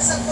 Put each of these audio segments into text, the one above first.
sa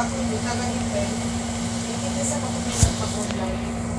Kung hindi ka ganito eh. Hindi sa mga pag-online.